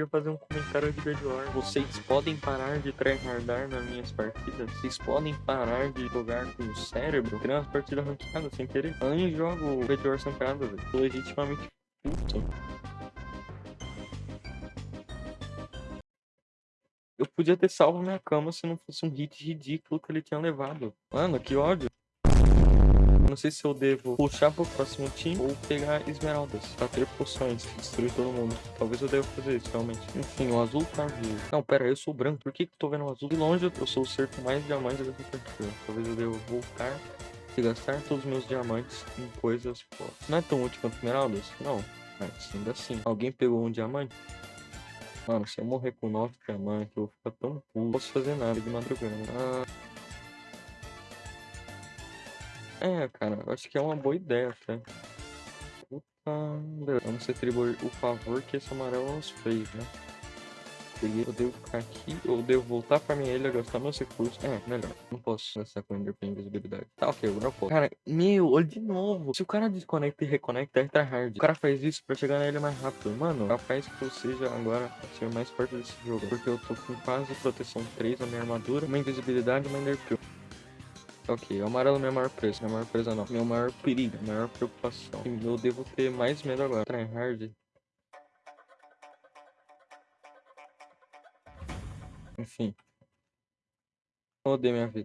queria fazer um comentário de Bedwar. Vocês podem parar de tryhardar nas minhas partidas? Vocês podem parar de jogar com o cérebro? Criar umas partidas ranqueadas sem querer. Eu nem jogo Bedwar sancado, velho. Tô legitimamente puto. Eu podia ter salvo minha cama se não fosse um hit ridículo que ele tinha levado. Mano, que ódio. Não sei se eu devo puxar pro próximo time ou pegar esmeraldas pra ter poções, destruir todo mundo. Talvez eu deva fazer isso, realmente. Enfim, o azul tá vivo. Não, pera, eu sou branco. Por que que eu tô vendo o azul? De longe, eu sou o ser com mais diamantes dessa partida. Talvez eu devo voltar e gastar todos os meus diamantes em coisas, pô. Não é tão útil quanto esmeraldas? Não. Mas ainda assim. Alguém pegou um diamante? Mano, se eu morrer com 9 diamantes, eu vou ficar tão puto. Não posso fazer nada de madrugada. Ah... É, cara, acho que é uma boa ideia até. Puta, vamos retribuir o favor que esse amarelo nos fez, né? Eu devo ficar aqui, eu devo voltar pra minha ilha, gastar meus recursos. É, melhor. Não posso gastar com Ender invisibilidade. Tá, ok, agora eu posso. Cara, meu, olha de novo. Se o cara desconecta e reconecta, é tryhard. O cara faz isso pra chegar na ilha mais rápido. Mano, capaz que eu seja agora ser mais forte desse jogo. Porque eu tô com quase proteção 3 na minha armadura, uma invisibilidade e uma Ender Ok, o amarelo é minha maior presa. Minha maior presa não. Meu maior perigo, minha maior preocupação. Eu devo ter mais medo agora. Tryhard. Enfim. Odeio minha vida.